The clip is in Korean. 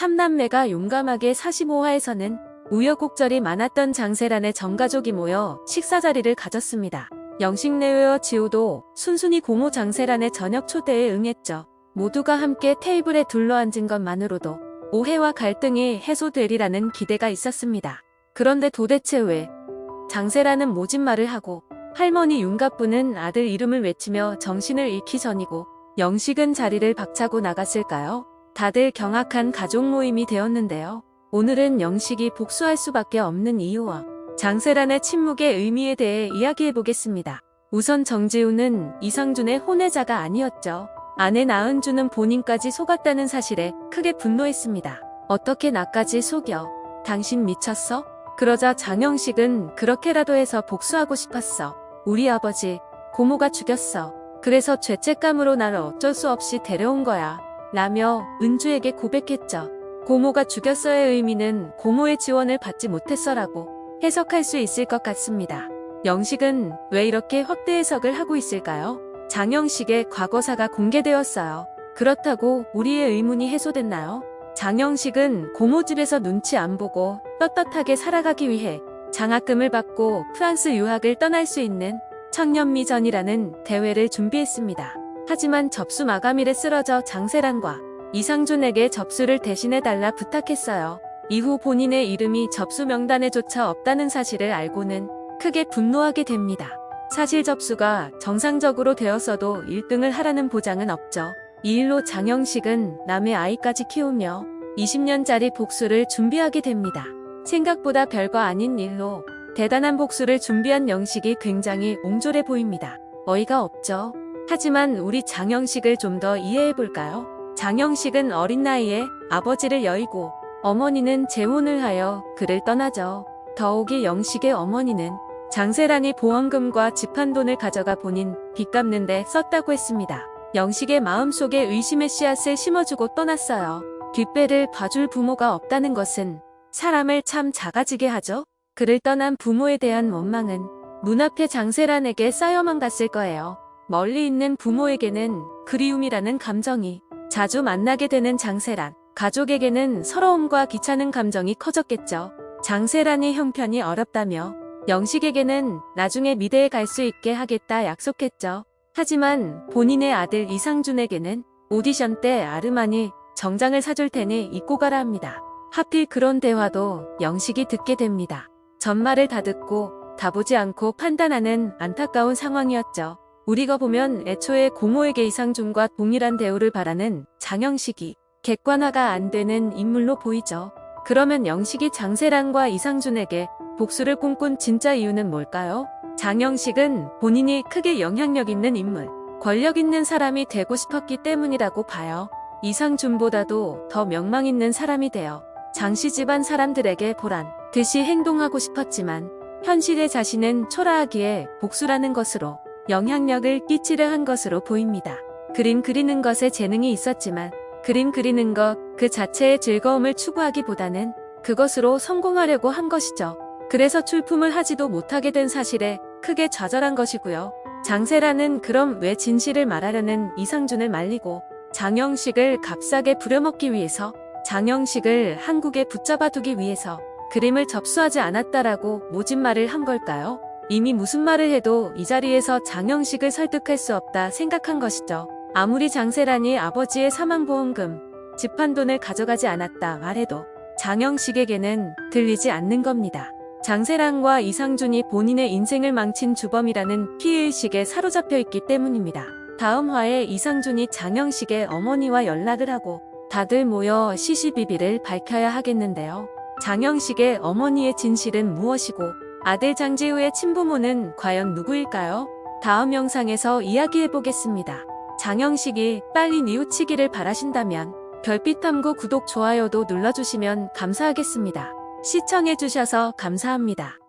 삼남매가 용감하게 45화에서는 우여곡절이 많았던 장세란의 전가족이 모여 식사 자리를 가졌습니다. 영식 내외와 지호도 순순히 고모 장세란의 저녁 초대에 응했죠. 모두가 함께 테이블에 둘러앉은 것만으로도 오해와 갈등이 해소되리라는 기대가 있었습니다. 그런데 도대체 왜 장세라는 모진 말을 하고 할머니 윤갑부는 아들 이름을 외치며 정신을 잃기 전이고 영식은 자리를 박차고 나갔을까요? 다들 경악한 가족 모임이 되었는데요. 오늘은 영식이 복수할 수밖에 없는 이유와 장세란의 침묵의 의미에 대해 이야기해 보겠습니다. 우선 정지우는 이상준의 혼외자가 아니었죠. 아내 나은주는 본인까지 속았다는 사실에 크게 분노했습니다. 어떻게 나까지 속여? 당신 미쳤어? 그러자 장영식은 그렇게라도 해서 복수하고 싶었어. 우리 아버지, 고모가 죽였어. 그래서 죄책감으로 나를 어쩔 수 없이 데려온 거야. 라며 은주에게 고백했죠. 고모가 죽였어의 의미는 고모의 지원을 받지 못했어라고 해석할 수 있을 것 같습니다. 영식은 왜 이렇게 확대 해석을 하고 있을까요? 장영식의 과거사가 공개되었어요. 그렇다고 우리의 의문이 해소됐나요? 장영식은 고모 집에서 눈치 안 보고 떳떳하게 살아가기 위해 장학금을 받고 프랑스 유학을 떠날 수 있는 청년미전이라는 대회를 준비했습니다. 하지만 접수 마감일에 쓰러져 장세란과 이상준에게 접수를 대신해달라 부탁했어요. 이후 본인의 이름이 접수 명단에조차 없다는 사실을 알고는 크게 분노하게 됩니다. 사실 접수가 정상적으로 되었어도 1등을 하라는 보장은 없죠. 이 일로 장영식은 남의 아이까지 키우며 20년짜리 복수를 준비하게 됩니다. 생각보다 별거 아닌 일로 대단한 복수를 준비한 영식이 굉장히 옹졸해 보입니다. 어이가 없죠. 하지만 우리 장영식을 좀 더 이해해 볼까요? 장영식은 어린 나이에 아버지를 여의고 어머니는 재혼을 하여 그를 떠나죠. 더욱이 영식의 어머니는 장세란이 보험금과 집한돈을 가져가 본인 빚 갚는데 썼다고 했습니다. 영식의 마음속에 의심의 씨앗을 심어주고 떠났어요. 뒷배를 봐줄 부모가 없다는 것은 사람을 참 작아지게 하죠. 그를 떠난 부모에 대한 원망은 문 앞에 장세란에게 쌓여만 갔을 거예요. 멀리 있는 부모에게는 그리움이라는 감정이 자주 만나게 되는 장세란. 가족에게는 서러움과 귀찮은 감정이 커졌겠죠. 장세란이 형편이 어렵다며 영식에게는 나중에 미대에 갈 수 있게 하겠다 약속했죠. 하지만 본인의 아들 이상준에게는 오디션 때 아르마니 정장을 사줄 테니 입고 가라 합니다. 하필 그런 대화도 영식이 듣게 됩니다. 전말을 다 듣고 다 보지 않고 판단하는 안타까운 상황이었죠. 우리가 보면 애초에 고모에게 이상준과 동일한 대우를 바라는 장영식이 객관화가 안 되는 인물로 보이죠. 그러면 영식이 장세란과 이상준에게 복수를 꿈꾼 진짜 이유는 뭘까요? 장영식은 본인이 크게 영향력 있는 인물, 권력 있는 사람이 되고 싶었기 때문이라고 봐요. 이상준보다도 더 명망 있는 사람이 되어 장씨 집안 사람들에게 보란 듯이 행동하고 싶었지만 현실의 자신은 초라하기에 복수라는 것으로 영향력을 끼치려 한 것으로 보입니다. 그림 그리는 것에 재능이 있었지만 그림 그리는 것 그 자체의 즐거움을 추구하기보다는 그것으로 성공하려고 한 것이죠. 그래서 출품을 하지도 못하게 된 사실에 크게 좌절한 것이고요. 장세라는 그럼 왜 진실을 말하려는 이상준을 말리고 장영식을 값싸게 부려먹기 위해서 장영식을 한국에 붙잡아두기 위해서 그림을 접수하지 않았다라고 모진 말을 한 걸까요? 이미 무슨 말을 해도 이 자리에서 장영식을 설득할 수 없다 생각한 것이죠. 아무리 장세란이 아버지의 사망보험금, 집한돈을 가져가지 않았다 말해도 장영식에게는 들리지 않는 겁니다. 장세란과 이상준이 본인의 인생을 망친 주범이라는 피해의식에 사로잡혀 있기 때문입니다. 다음 화에 이상준이 장영식의 어머니와 연락을 하고 다들 모여 시시비비를 밝혀야 하겠는데요. 장영식의 어머니의 진실은 무엇이고 아들 장재우의 친부모는 과연 누구일까요? 다음 영상에서 이야기해보겠습니다. 장영식이 빨리 뉘우치기를 바라신다면 별빛탐구 구독 좋아요도 눌러주시면 감사하겠습니다. 시청해주셔서 감사합니다.